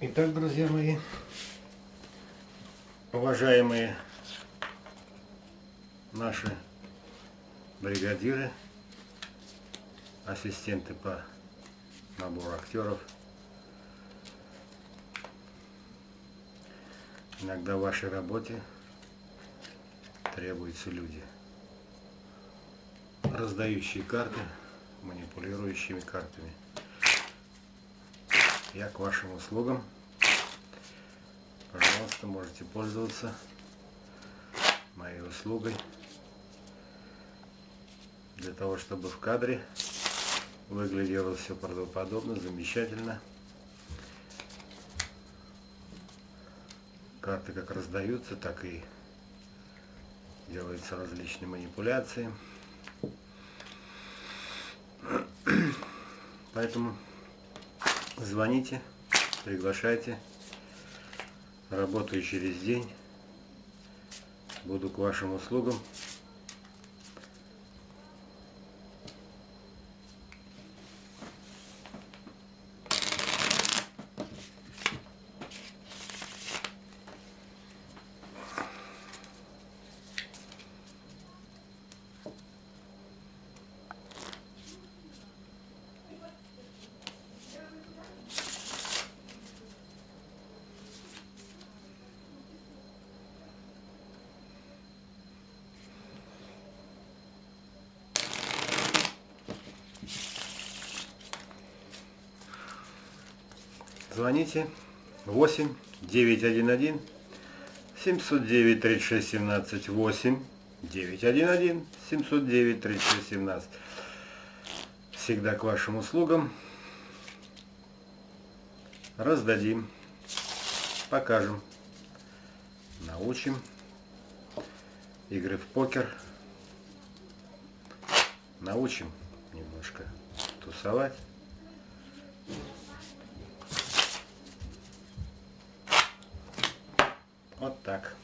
Итак, друзья мои, уважаемые наши бригадиры, ассистенты по набору актеров, иногда в вашей работе требуются люди, раздающие карты, манипулирующими картами. Я к вашим услугам. Пожалуйста, можете пользоваться моей услугой для того, чтобы в кадре выглядело все правдоподобно, замечательно. Карты как раздаются, так и делаются различные манипуляции. Поэтому звоните, приглашайте. Работаю через день. Буду к вашим услугам. Звоните. 8 911 709 36 17 8 911 709 36 17 Всегда к вашим услугам. Раздадим, покажем, научим. Игры в покер. Научим немножко тусовать. Вот так.